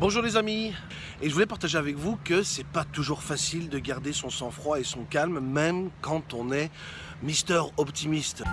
Bonjour les amis Et je voulais partager avec vous que c'est pas toujours facile de garder son sang-froid et son calme, même quand on est Mister Optimiste.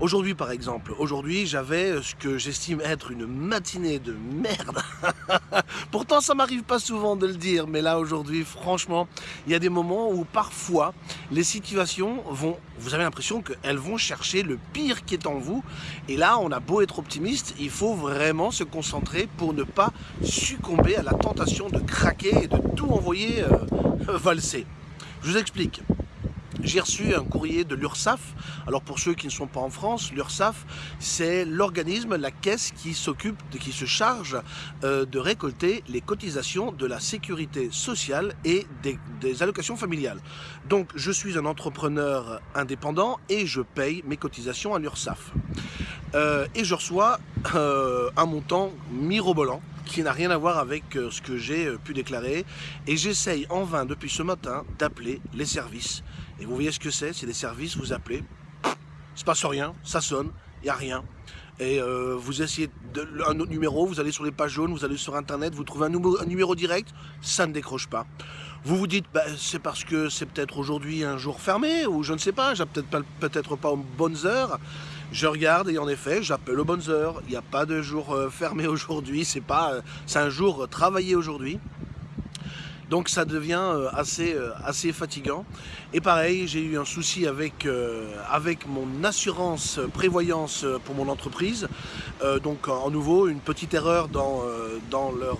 Aujourd'hui par exemple, aujourd'hui j'avais ce que j'estime être une matinée de merde. Pourtant ça m'arrive pas souvent de le dire, mais là aujourd'hui franchement, il y a des moments où parfois les situations vont, vous avez l'impression qu'elles vont chercher le pire qui est en vous. Et là on a beau être optimiste, il faut vraiment se concentrer pour ne pas succomber à la tentation de craquer et de tout envoyer euh, valser. Je vous explique j'ai reçu un courrier de l'URSSAF. Alors pour ceux qui ne sont pas en France, l'URSSAF, c'est l'organisme, la caisse qui s'occupe, qui se charge euh, de récolter les cotisations de la sécurité sociale et des, allocations familiales. Donc je suis un entrepreneur indépendant et je paye mes cotisations à l'URSSAF. Euh, et je reçois euh, un montant mirobolant qui n'a rien à voir avec ce que j'ai pu déclarer et j'essaye en vain depuis ce matin d'appeler les services et vous voyez ce que c'est C'est des services, vous appelez, il se passe rien, ça sonne, il n'y a rien. Et euh, vous essayez un autre numéro, vous allez sur les pages jaunes, vous allez sur internet, vous trouvez un, numéro, direct, ça ne décroche pas. Vous vous dites, bah, c'est parce que c'est peut-être aujourd'hui un jour fermé, ou je ne sais pas, j'ai peut-être pas, pas aux bonnes heures. Je regarde et en effet, j'appelle aux bonnes heures. Il n'y a pas de jour euh, fermé aujourd'hui, euh, c'est un jour travaillé aujourd'hui. Donc ça devient euh, assez, euh, assez fatigant. Et pareil, j'ai eu un souci avec, euh, avec mon assurance prévoyance pour mon entreprise. donc en nouveau, une petite erreur dans, dans leur,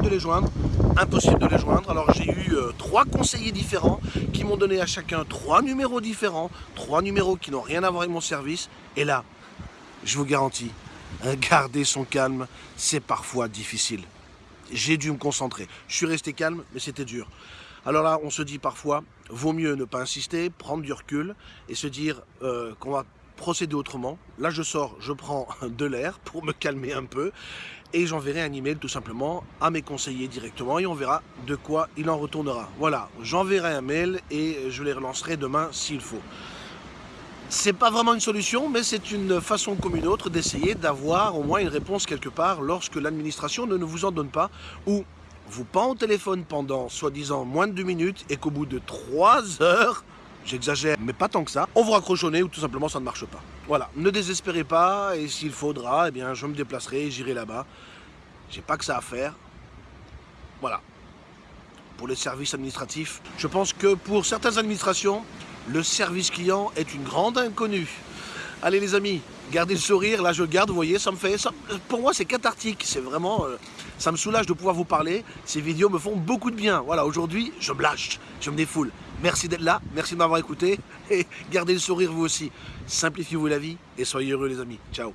de les joindre, impossible de les joindre. Alors j'ai eu trois conseillers différents qui m'ont donné à chacun trois numéros différents, trois numéros qui n'ont rien à voir avec mon service. Et là, je vous garantis, garder son calme, c'est parfois difficile j'ai dû me concentrer. Je suis resté calme, mais c'était dur. Alors là, on se dit parfois, vaut mieux ne pas insister, prendre du recul et se dire euh, qu'on va procéder autrement. Là, je sors, je prends de l'air pour me calmer un peu et j'enverrai un email tout simplement à mes conseillers directement et on verra de quoi il en retournera. Voilà, j'enverrai un mail et je les relancerai demain s'il faut. C'est pas vraiment une solution, mais c'est une façon comme une autre d'essayer d'avoir au moins une réponse quelque part lorsque l'administration ne vous en donne pas ou vous pend au téléphone pendant soi-disant moins de deux minutes et qu'au bout de trois heures, j'exagère, mais pas tant que ça, on vous raccroche au nez ou tout simplement ça ne marche pas. Voilà, ne désespérez pas et s'il faudra, eh bien je me déplacerai, j'irai là-bas. J'ai pas que ça à faire. Voilà. Pour les services administratifs, je pense que pour certaines administrations, le service client est une grande inconnue. Allez les amis, gardez le sourire, là je garde, vous voyez, ça me fait, pour moi c'est cathartique, c'est vraiment, euh, ça me soulage de pouvoir vous parler, ces vidéos me font beaucoup de bien, voilà, aujourd'hui je me lâche, je me défoule. Merci d'être là, merci de m'avoir écouté, et gardez le sourire vous aussi, simplifiez-vous la vie, et soyez heureux les amis, ciao